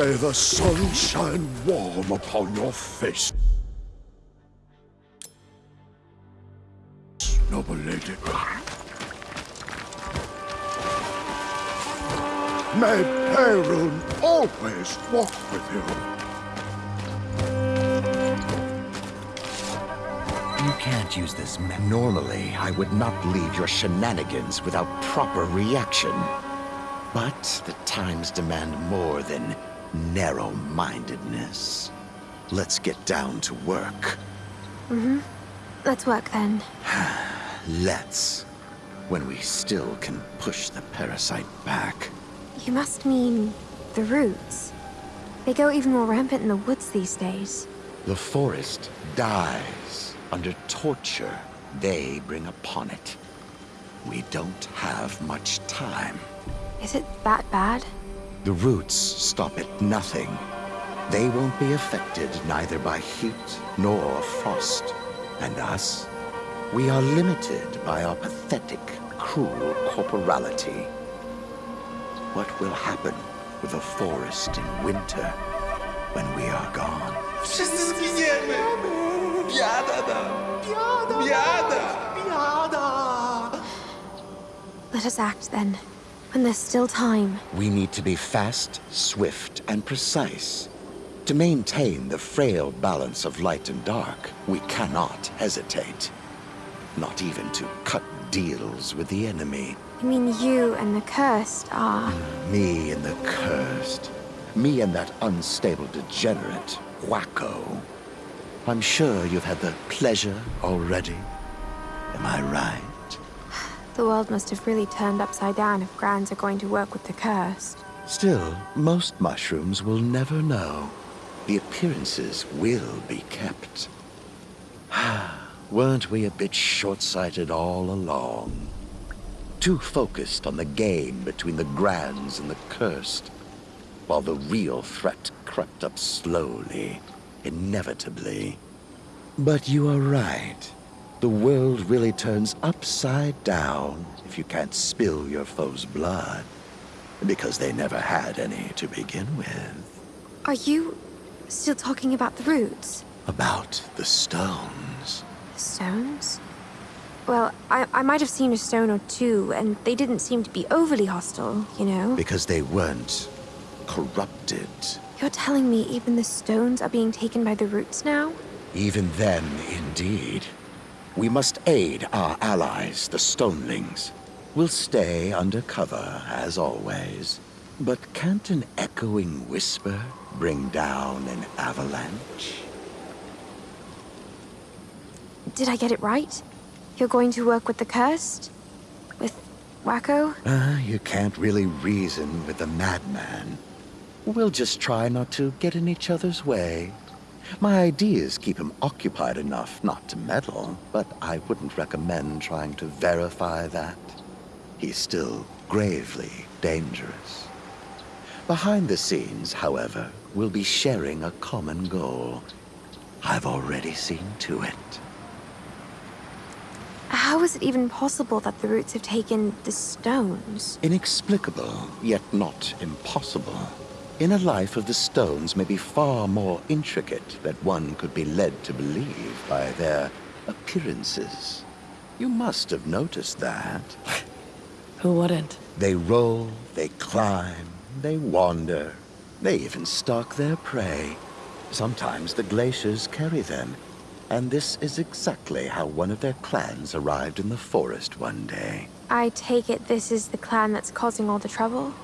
May the sun shine warm upon your face. Noble lady. May Perun always walk with you. You can't use this. Normally, I would not leave your shenanigans without proper reaction. But the times demand more than narrow-mindedness. Let's get down to work. Mm-hmm. Let's work then. Let's. When we still can push the parasite back. You must mean the roots. They go even more rampant in the woods these days. The forest dies under torture they bring upon it. We don't have much time. Is it that bad? The roots stop at nothing. They won't be affected neither by heat nor frost. And us? We are limited by our pathetic, cruel corporality. What will happen with the forest in winter when we are gone? Wszyscy zginiemy! Biada nam! Biada! Biada! Let us act then, when there's still time. We need to be fast, swift, and precise. To maintain the frail balance of light and dark, we cannot hesitate. Not even to cut deals with the enemy. I mean, you and the cursed are... Me and the cursed. Me and that unstable degenerate, Wacko. I'm sure you've had the pleasure already. Am I right? The world must have really turned upside down if Grands are going to work with the cursed. Still, most mushrooms will never know. The appearances will be kept. Weren't we a bit short-sighted all along? Too focused on the game between the Grands and the Cursed, while the real threat crept up slowly, inevitably. But you are right. The world really turns upside down if you can't spill your foe's blood. Because they never had any to begin with. Are you still talking about the roots? About the stones. The stones? Well, I, I might have seen a stone or two, and they didn't seem to be overly hostile, you know? Because they weren't corrupted. You're telling me even the stones are being taken by the roots now? Even then, indeed. We must aid our allies, the Stonelings. We'll stay under cover, as always. But can't an echoing whisper bring down an avalanche? Did I get it right? You're going to work with the cursed? With Wacko? Uh, you can't really reason with a madman. We'll just try not to get in each other's way. My ideas keep him occupied enough not to meddle, but I wouldn't recommend trying to verify that. He's still gravely dangerous. Behind the scenes, however, we'll be sharing a common goal. I've already seen to it. How is it even possible that the roots have taken the stones? Inexplicable, yet not impossible. Inner life of the stones may be far more intricate than one could be led to believe by their appearances. You must have noticed that. Who wouldn't? They roll, they climb, they wander. They even stalk their prey. Sometimes the glaciers carry them. And this is exactly how one of their clans arrived in the forest one day. I take it this is the clan that's causing all the trouble?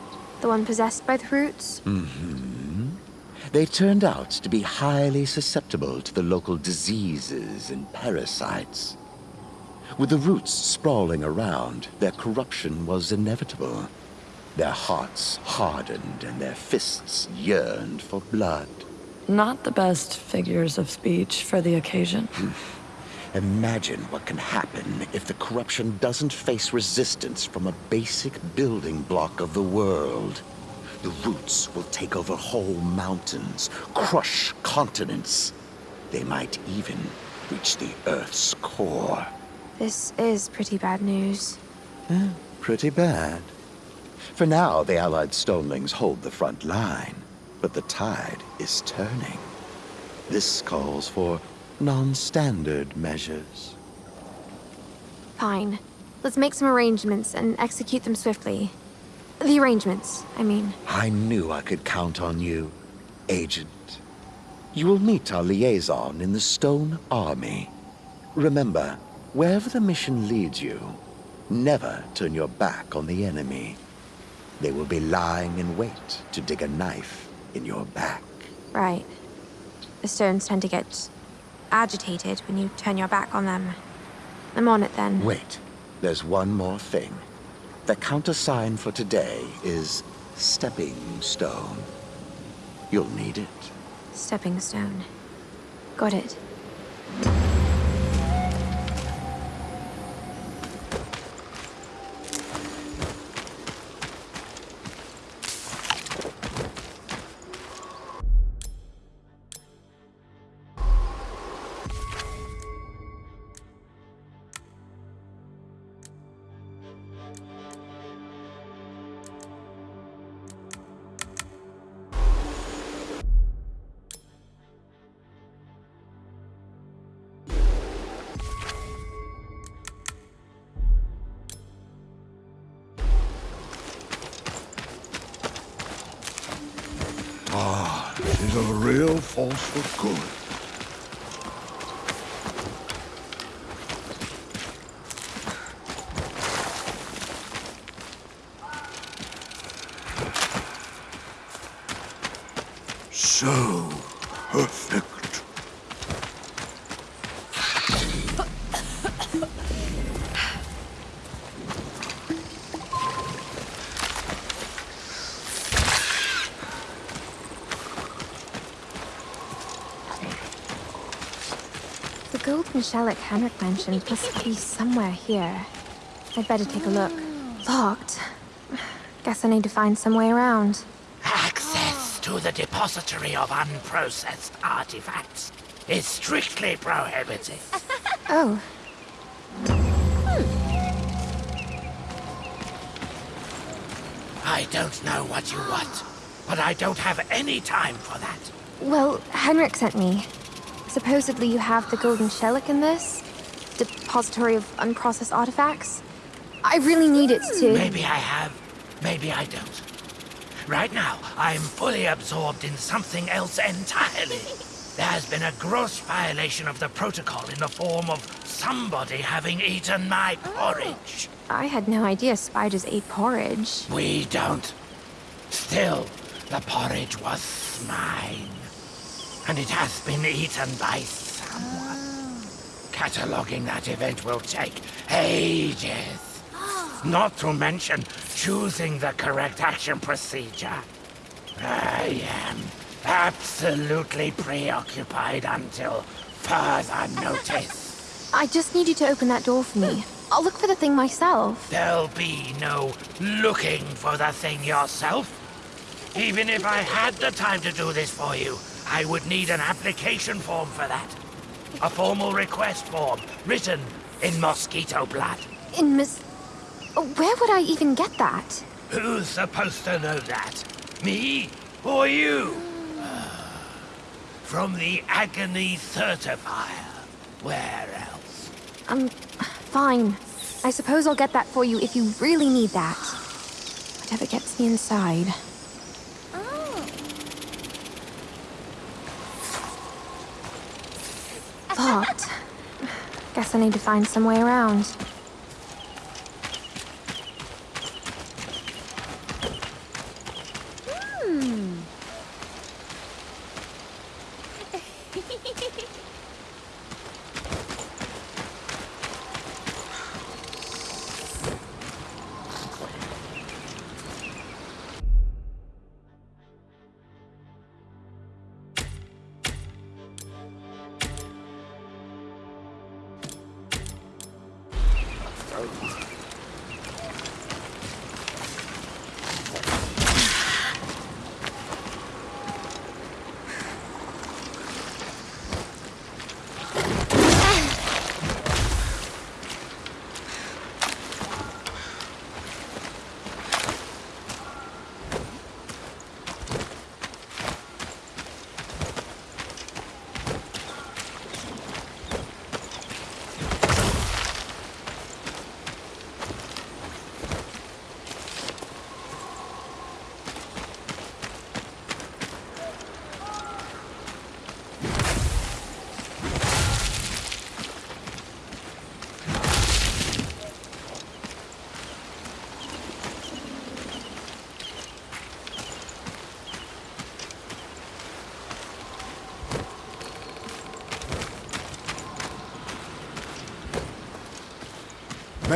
The one possessed by the roots? Mm-hmm. They turned out to be highly susceptible to the local diseases and parasites. With the roots sprawling around, their corruption was inevitable. Their hearts hardened and their fists yearned for blood. Not the best figures of speech for the occasion. Imagine what can happen if the corruption doesn't face resistance from a basic building block of the world. The roots will take over whole mountains, crush continents. They might even reach the Earth's core. This is pretty bad news. Pretty bad. For now, the Allied Stonelings hold the front line. But the tide is turning. This calls for non-standard measures. Fine. Let's make some arrangements and execute them swiftly. The arrangements, I mean. I knew I could count on you, Agent. You will meet our liaison in the Stone Army. Remember, wherever the mission leads you, never turn your back on the enemy. They will be lying in wait to dig a knife in your back. Right. The stones tend to get agitated when you turn your back on them. I'm on it then. Wait, there's one more thing. The countersign for today is Stepping Stone. You'll need it. Stepping stone. Got it. For good. So perfect. Shellac Henrik mentioned must be somewhere here. I'd better take a look. Locked. Guess I need to find some way around. Access to the depository of unprocessed artifacts is strictly prohibited. Oh, I don't know what you want, but I don't have any time for that. well, Henrik sent me. Supposedly you have the golden shellac in this? Depository of unprocessed artifacts? I really need it to... Maybe I have, maybe I don't. Right now, I'm fully absorbed in something else entirely. There has been a gross violation of the protocol in the form of somebody having eaten my oh, porridge. I had no idea spiders ate porridge. We don't. Still, the porridge was mine. And it has been eaten by someone. Cataloguing that event will take ages. Not to mention choosing the correct action procedure. I am absolutely preoccupied until further notice. I just need you to open that door for me. I'll look for the thing myself. There'll be no looking for the thing yourself. Even if I had the time to do this for you, I would need an application form for that. A formal request form, written in mosquito blood. In Miss... Oh, Where would I even get that? Who's supposed to know that? Me or you? From the Agony Certifier. Where else? Um, fine. I suppose I'll get that for you if you really need that. Whatever gets me inside. Locked. Guess I need to find some way around.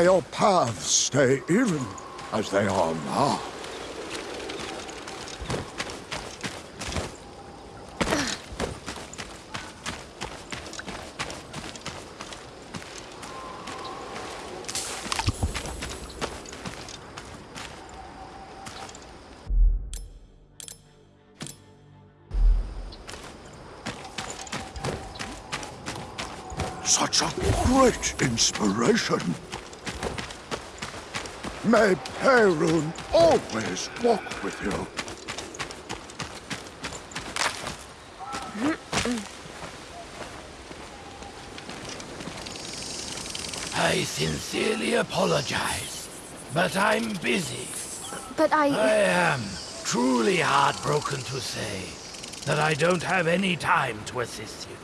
May your paths stay even as they are now. Such a great inspiration. May Perun always walk with you. I sincerely apologize, but I'm busy. But I... I am truly heartbroken to say that I don't have any time to assist you.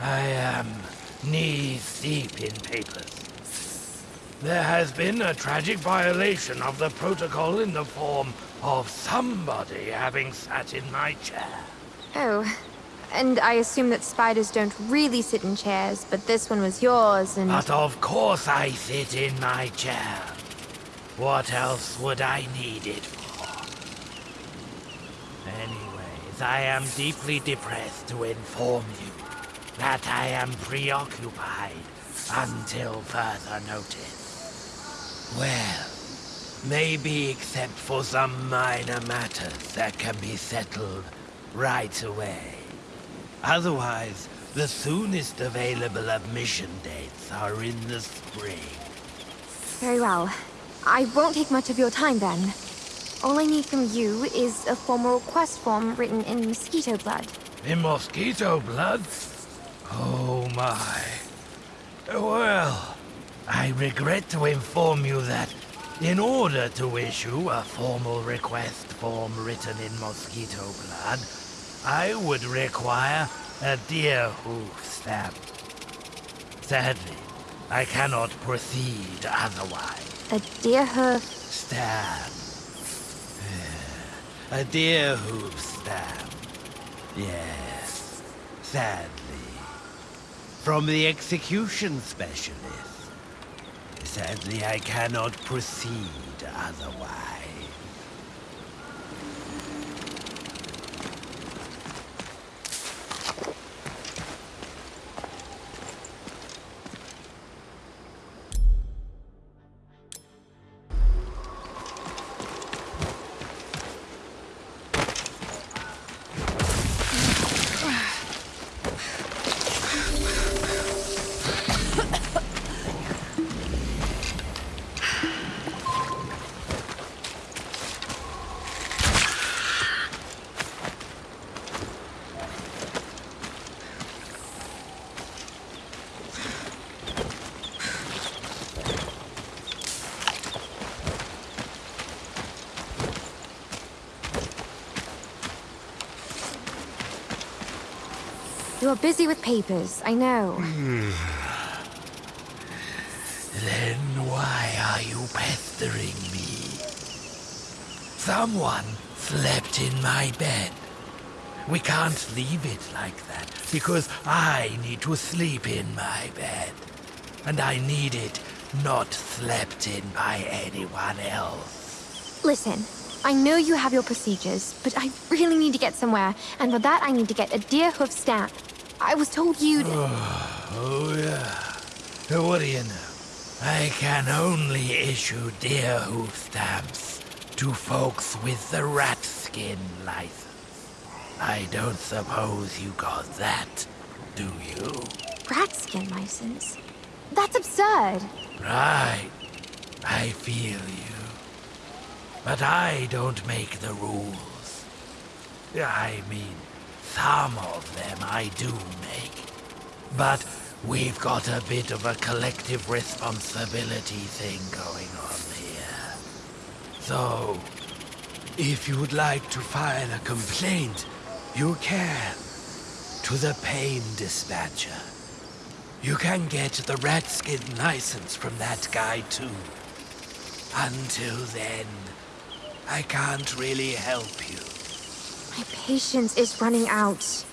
I am knees deep in papers. There has been a tragic violation of the protocol in the form of somebody having sat in my chair. Oh. And I assume that spiders don't really sit in chairs, but this one was yours, and... But of course I sit in my chair. What else would I need it for? Anyways, I am deeply depressed to inform you that I am preoccupied until further notice. Well, maybe except for some minor matters that can be settled right away. Otherwise, the soonest available admission dates are in the spring. Very well. I won't take much of your time then. All I need from you is a formal request form written in mosquito blood. In mosquito blood? Oh my. Well, I regret to inform you that in order to issue a formal request form written in mosquito blood, I would require a deer hoof stamp. Sadly, I cannot proceed otherwise. A deer hoof... Stamp. A deer hoof stamp. Yes, sadly. From the execution specialist. Sadly, I cannot proceed otherwise. You're busy with papers, I know. Then why are you pestering me? Someone slept in my bed. We can't leave it like that, because I need to sleep in my bed. And I need it not slept in by anyone else. Listen, I know you have your procedures, but I really need to get somewhere, and for that I need to get a deer hoof stamp. I was told you'd... Oh, yeah. What do you know? I can only issue deer hoof stamps to folks with the rat skin license. I don't suppose you got that, do you? rat skin license? That's absurd. Right. I feel you. But I don't make the rules. I mean, some of them I do make. But we've got a bit of a collective responsibility thing going on here. So, if you'd like to file a complaint, you can. To the Pain Dispatcher. You can get the rat skin license from that guy too. Until then, I can't really help you. My patience is running out.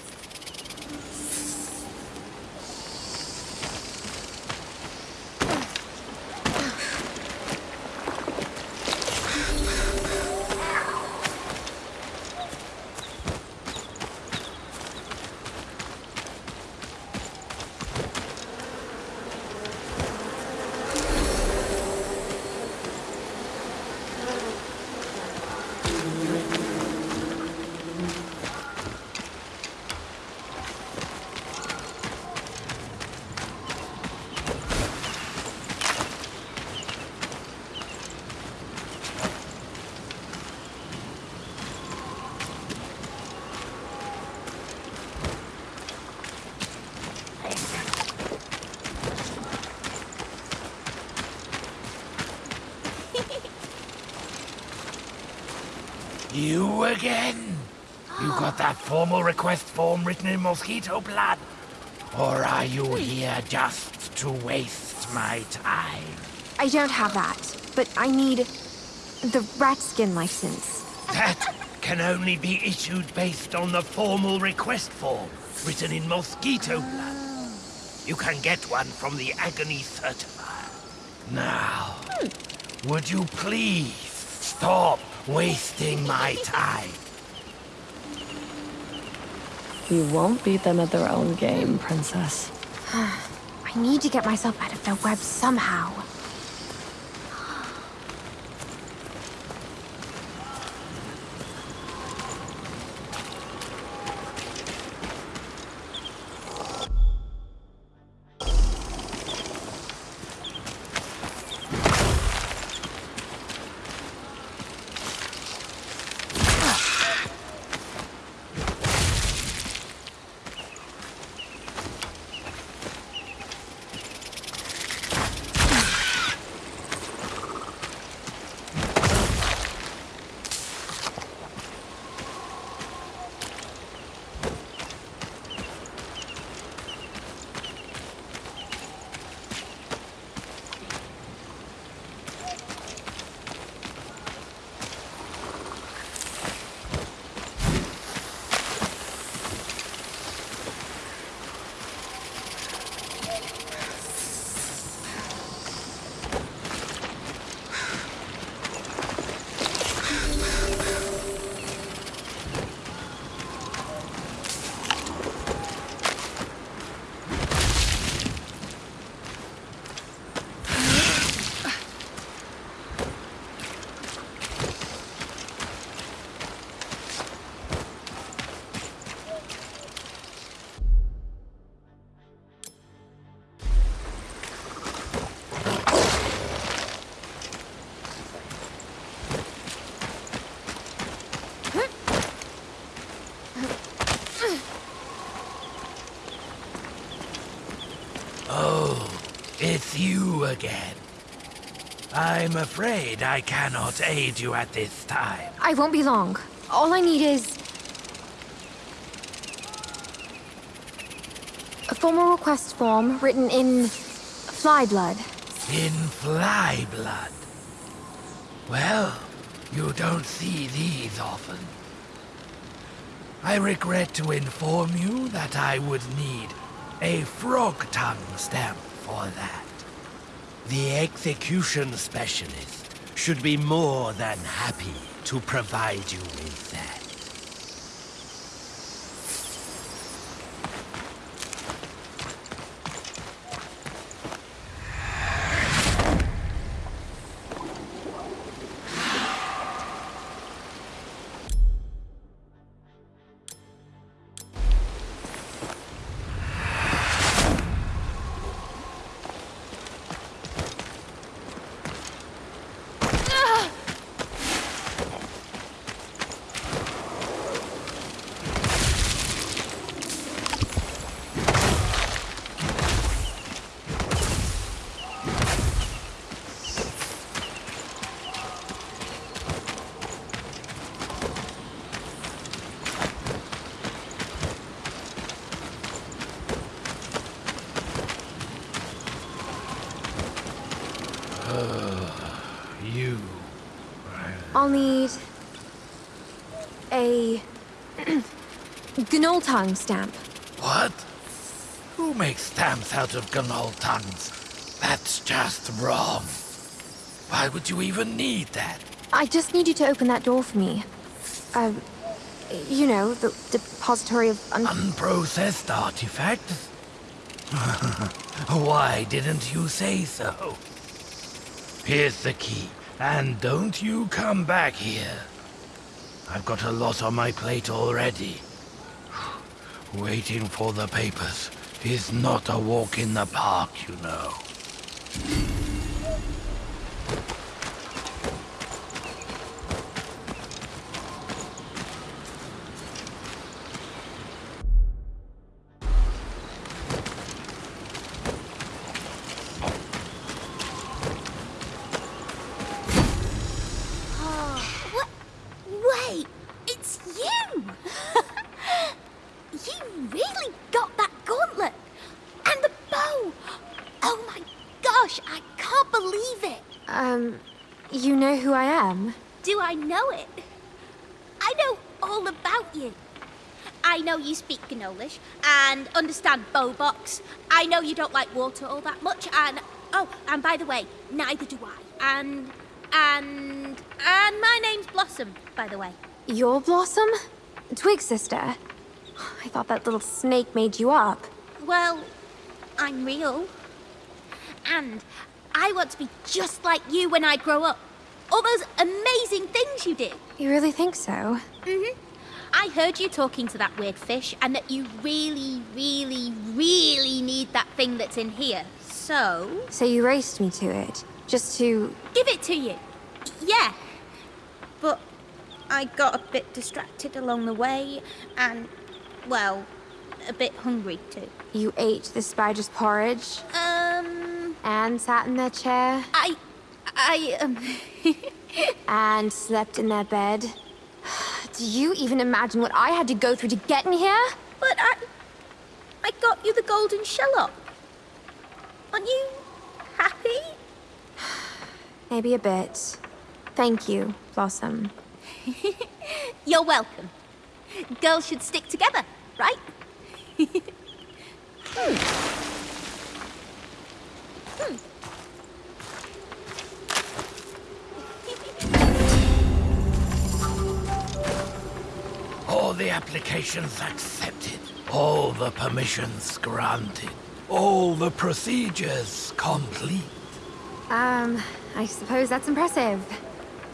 You again? You got that formal request form written in mosquito blood? Or are you here just to waste my time? I don't have that, but I need the rat skin license. That can only be issued based on the formal request form written in mosquito blood. You can get one from the Agony Certifier. Now, hmm. would you please stop wasting my time? You won't beat them at their own game, Princess. I need to get myself out of their web somehow. It's you again. I'm afraid I cannot aid you at this time. I won't be long. All I need is... A formal request form written in... fly blood. In fly blood. Well, you don't see these often. I regret to inform you that I would need a frog tongue stamp for that. The execution specialist should be more than happy to provide you with that. You. I'll need... a... Gnoll tongue stamp. What? Who makes stamps out of gnoll tongues? That's just wrong. Why would you even need that? I just need you to open that door for me. Uh, you know, the depository of un- Unprocessed artifacts? Why didn't you say so? Here's the key, and don't you come back here. I've got a lot on my plate already. Waiting for the papers is not a walk in the park, you know. What? Wait! Um, you know who I am? Do I know it? I know all about you. I know you speak Gnollish and understand Bowbox. I know you don't like water all that much, and oh, and by the way, neither do I. And and and my name's Blossom, by the way. Your Blossom? Twig sister? I thought that little snake made you up. Well, I'm real. And I want to be just like you when I grow up. All those amazing things you did. You really think so? Mm-hmm. I heard you talking to that weird fish and that you really, really, really need that thing that's in here. So... So you raced me to it, just to... Give it to you. Yeah. But I got a bit distracted along the way and, well, a bit hungry too. You ate the spider's porridge? Um... And sat in their chair? I... I, um... and slept in their bed? Do you even imagine what I had to go through to get in here? But I... I got you the golden shell Aren't you happy? Maybe a bit. Thank you, Blossom. You're welcome. Girls should stick together, right? hmm. Hmm. All the applications accepted. All the permissions granted. All the procedures complete. Um, I suppose that's impressive.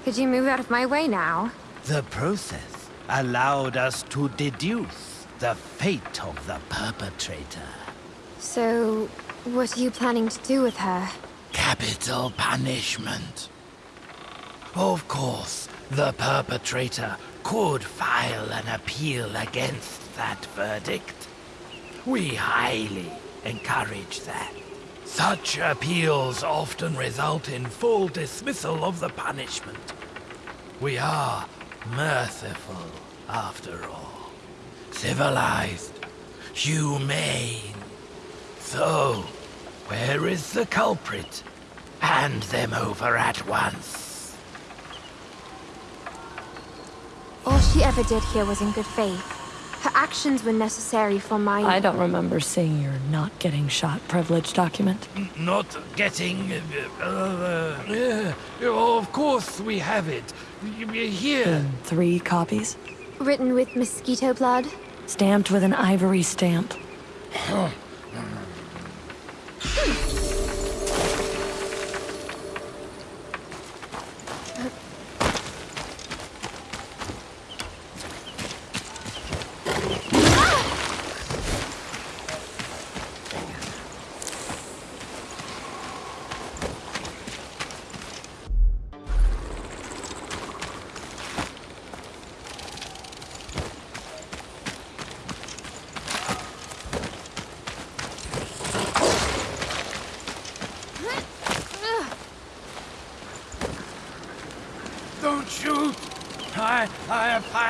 Could you move out of my way now? The process allowed us to deduce the fate of the perpetrator. So, what are you planning to do with her? Capital punishment. Of course, the perpetrator could file an appeal against that verdict. We highly encourage that. Such appeals often result in full dismissal of the punishment. We are merciful, after all. Civilized, humane. So, where is the culprit? Hand them over at once. All she ever did here was in good faith. Her actions were necessary for my... I don't remember seeing your not getting shot privilege document. Not getting... Uh, uh, uh, of course we have it. Here. In three copies? Written with mosquito blood? Stamped with an ivory stamp.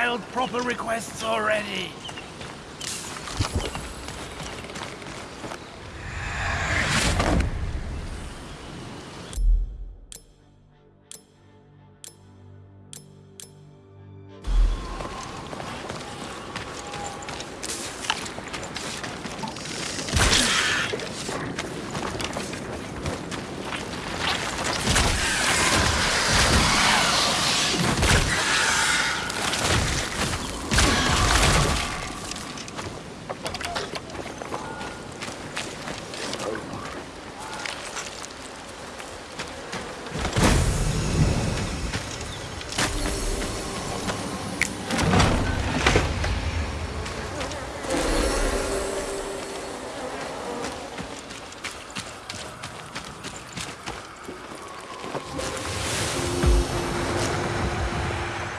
Filed proper requests already.